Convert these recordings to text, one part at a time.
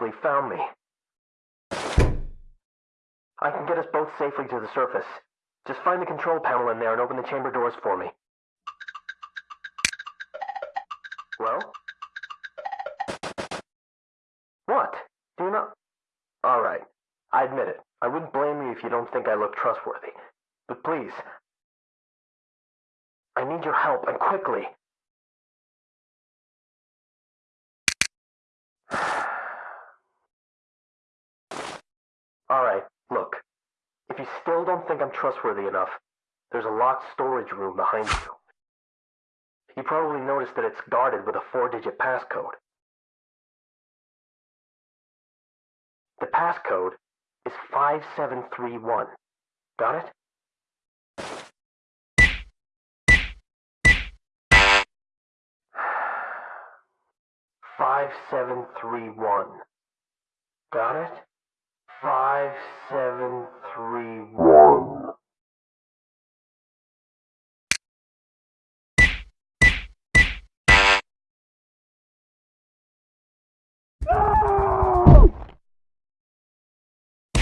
actually found me. I can get us both safely to the surface. Just find the control panel in there and open the chamber doors for me. Well? What? Do you not? Alright. I admit it. I wouldn't blame you if you don't think I look trustworthy. But please. I need your help, and quickly. Alright, look. If you still don't think I'm trustworthy enough, there's a locked storage room behind you. You probably noticed that it's guarded with a four-digit passcode. The passcode is 5731. Got it? Five seven three one. Got it? five seven three one.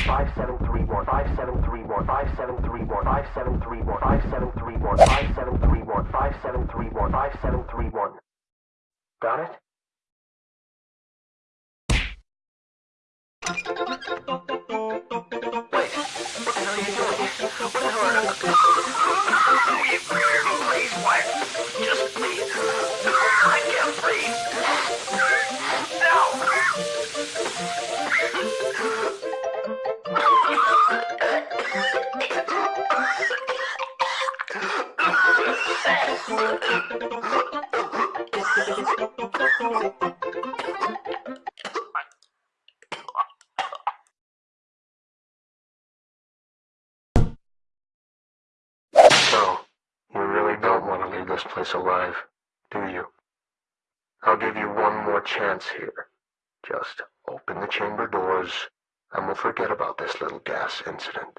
Five seven three one. five seven three one. five seven three one. five seven three one. five seven three one. five seven three one. five seven three one. five seven three one. Got it? So, you really don't want to leave this place alive, do you? I'll give you one more chance here. Just open the chamber doors, and we'll forget about this little gas incident.